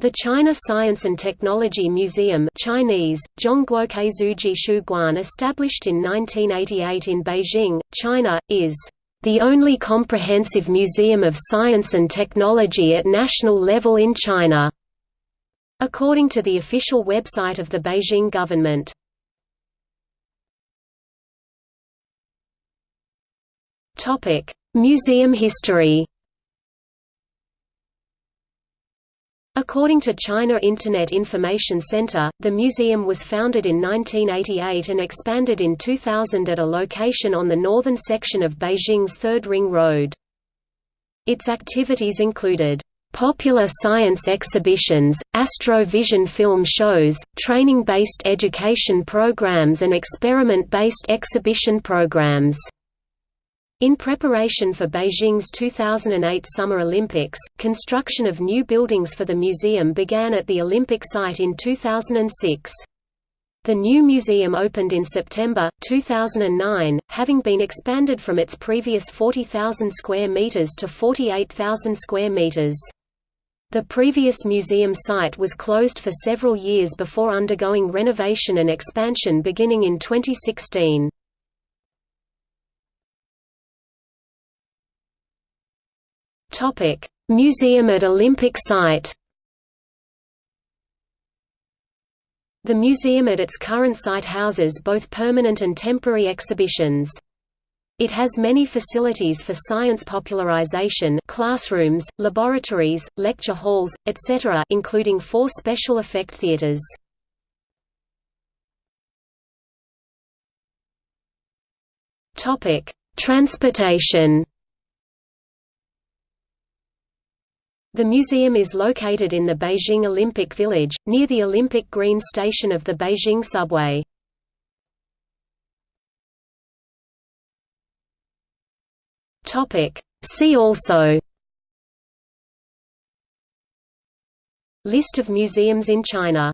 The China Science and Technology Museum Chinese, established in 1988 in Beijing, China, is the only comprehensive museum of science and technology at national level in China, according to the official website of the Beijing government. Museum history According to China Internet Information Center, the museum was founded in 1988 and expanded in 2000 at a location on the northern section of Beijing's Third Ring Road. Its activities included popular science exhibitions, astro-vision film shows, training-based education programs and experiment-based exhibition programs. In preparation for Beijing's 2008 Summer Olympics, construction of new buildings for the museum began at the Olympic site in 2006. The new museum opened in September 2009, having been expanded from its previous 40,000 square meters to 48,000 square meters. The previous museum site was closed for several years before undergoing renovation and expansion beginning in 2016. Topic: Museum at Olympic site. The museum at its current site houses both permanent and temporary exhibitions. It has many facilities for science popularization classrooms, laboratories, lecture halls, etc. including four special effect theaters. Transportation The museum is located in the Beijing Olympic Village, near the Olympic Green station of the Beijing subway. See also List of museums in China